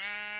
Bye.